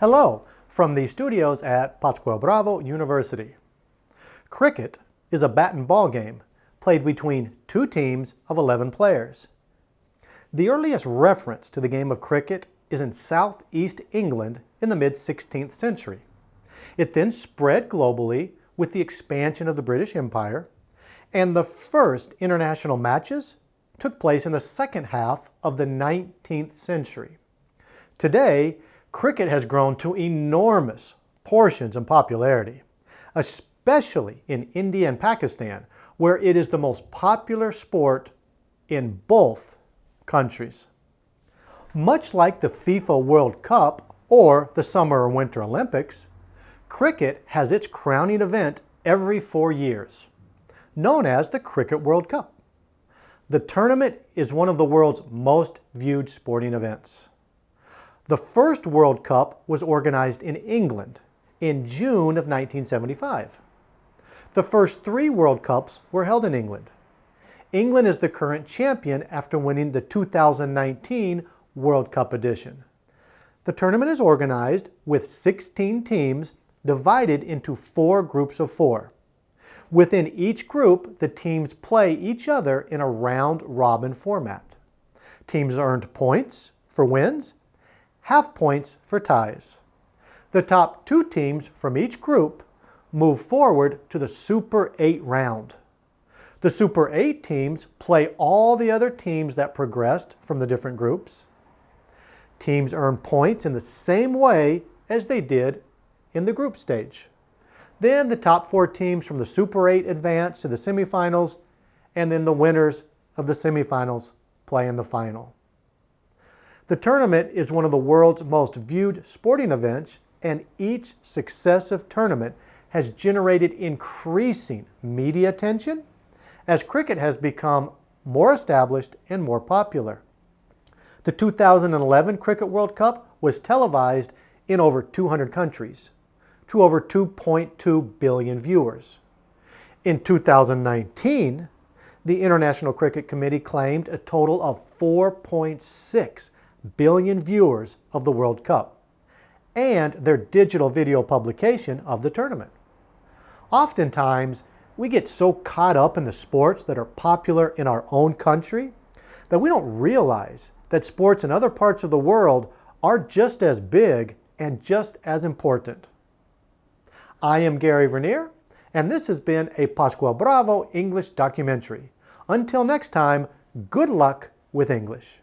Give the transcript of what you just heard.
Hello from the studios at Pascual Bravo University. Cricket is a bat and ball game played between two teams of 11 players. The earliest reference to the game of cricket is in southeast England in the mid-16th century. It then spread globally with the expansion of the British Empire, and the first international matches took place in the second half of the 19th century. Today, cricket has grown to enormous portions in popularity, especially in India and Pakistan, where it is the most popular sport in both countries. Much like the FIFA World Cup or the Summer or Winter Olympics, cricket has its crowning event every four years, known as the Cricket World Cup. The tournament is one of the world's most viewed sporting events. The first World Cup was organized in England in June of 1975. The first three World Cups were held in England. England is the current champion after winning the 2019 World Cup edition. The tournament is organized with 16 teams divided into four groups of four. Within each group, the teams play each other in a round-robin format. Teams earned points for wins half points for ties. The top two teams from each group move forward to the Super 8 round. The Super 8 teams play all the other teams that progressed from the different groups. Teams earn points in the same way as they did in the group stage. Then the top four teams from the Super 8 advance to the semifinals, and then the winners of the semifinals play in the final. The tournament is one of the world's most viewed sporting events, and each successive tournament has generated increasing media attention as cricket has become more established and more popular. The 2011 Cricket World Cup was televised in over 200 countries to over 2.2 billion viewers. In 2019, the International Cricket Committee claimed a total of 4.6 billion viewers of the World Cup and their digital video publication of the tournament. Oftentimes, we get so caught up in the sports that are popular in our own country that we don't realize that sports in other parts of the world are just as big and just as important. I am Gary Vernier, and this has been a Pascual Bravo English documentary. Until next time, good luck with English.